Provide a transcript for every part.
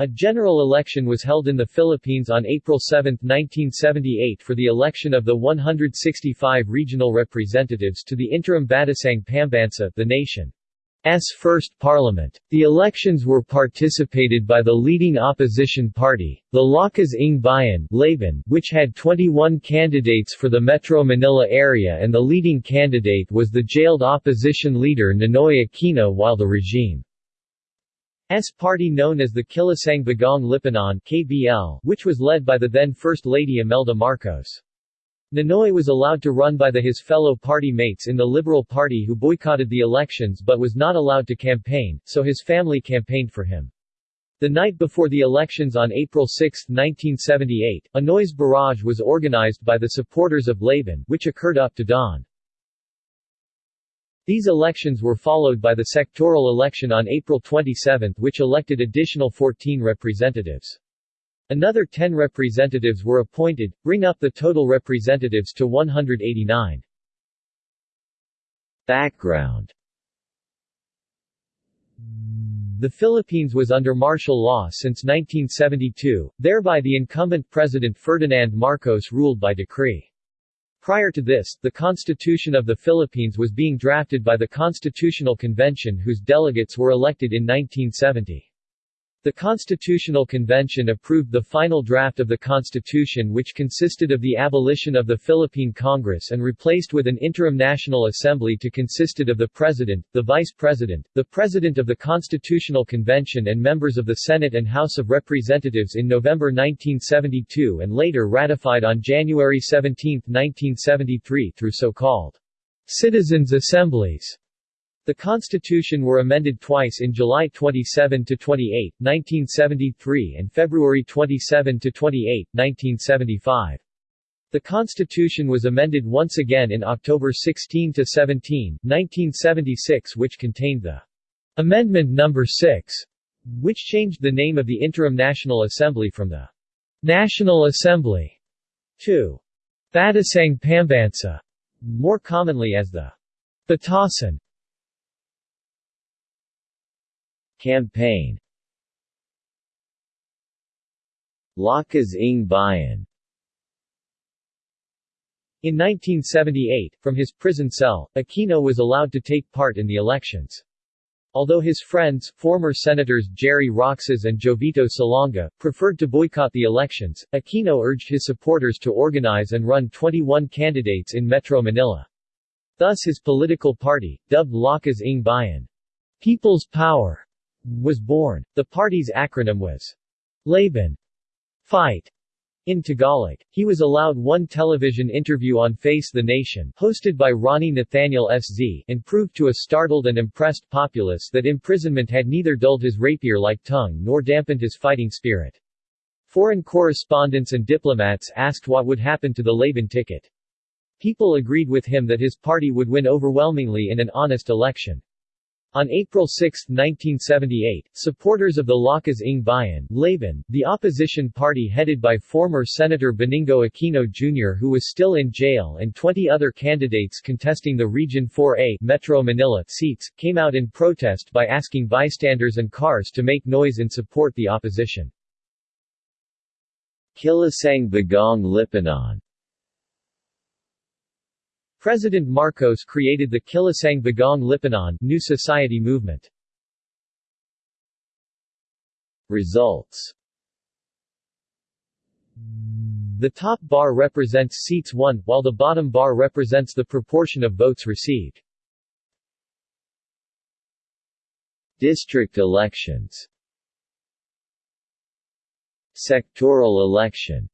A general election was held in the Philippines on April 7, 1978 for the election of the 165 regional representatives to the interim Batasang Pambansa the nation's first parliament. The elections were participated by the leading opposition party, the Lakas ng Bayan Laban, which had 21 candidates for the Metro Manila area and the leading candidate was the jailed opposition leader Ninoy Aquino while the regime S party known as the Kilusang Bagong Lipunan KBL, which was led by the then First Lady Imelda Marcos. Ninoy was allowed to run by the his fellow party mates in the Liberal Party who boycotted the elections but was not allowed to campaign, so his family campaigned for him. The night before the elections on April 6, 1978, a noise barrage was organized by the supporters of Laban, which occurred up to dawn. These elections were followed by the sectoral election on April 27 which elected additional 14 representatives. Another 10 representatives were appointed, bring up the total representatives to 189. Background The Philippines was under martial law since 1972, thereby the incumbent President Ferdinand Marcos ruled by decree. Prior to this, the Constitution of the Philippines was being drafted by the Constitutional Convention whose delegates were elected in 1970. The Constitutional Convention approved the final draft of the Constitution which consisted of the abolition of the Philippine Congress and replaced with an interim National Assembly to consisted of the President, the Vice President, the President of the Constitutional Convention and members of the Senate and House of Representatives in November 1972 and later ratified on January 17, 1973 through so-called Citizens' Assemblies. The Constitution were amended twice in July 27 to 28, 1973 and February 27 to 28, 1975. The Constitution was amended once again in October 16 to 17, 1976 which contained the Amendment No. 6, which changed the name of the Interim National Assembly from the National Assembly to Batasang Pambansa, more commonly as the Batasan. Campaign Lakas ng Bayan In 1978, from his prison cell, Aquino was allowed to take part in the elections. Although his friends, former Senators Gerry Roxas and Jovito Salonga, preferred to boycott the elections, Aquino urged his supporters to organize and run 21 candidates in Metro Manila. Thus his political party, dubbed Lakas ng Bayan, People's Power, was born. The party's acronym was Laban Fight in Tagalog. He was allowed one television interview on Face the Nation, hosted by Ronnie Nathanielsz, and proved to a startled and impressed populace that imprisonment had neither dulled his rapier-like tongue nor dampened his fighting spirit. Foreign correspondents and diplomats asked what would happen to the Laban ticket. People agreed with him that his party would win overwhelmingly in an honest election. On April 6, 1978, supporters of the Lakas ng Bayan, Laban, the opposition party headed by former Senator Benigno Aquino Jr. who was still in jail and 20 other candidates contesting the Region 4A Metro Manila seats, came out in protest by asking bystanders and cars to make noise and support the opposition. Kilusang Bagong Lipunan President Marcos created the Kilusang Bagong Lipunan New Society movement. Results The top bar represents seats won, while the bottom bar represents the proportion of votes received. District elections Sectoral election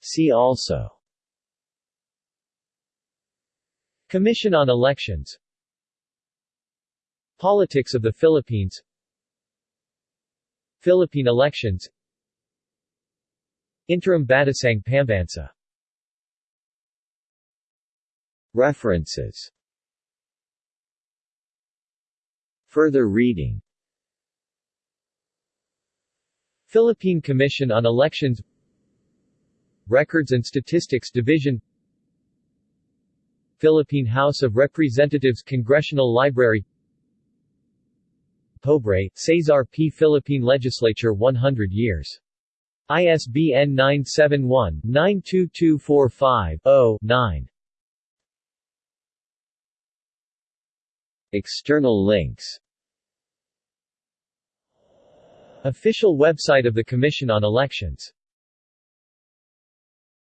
See also Commission on Elections. Politics of the Philippines. Philippine elections. Interim Batasang Pambansa. References. Further reading. Philippine Commission on Elections. Records and Statistics Division Philippine House of Representatives Congressional Library Pobre, Cesar P. Philippine Legislature 100 years. ISBN 971-92245-0-9. External links Official website of the Commission on Elections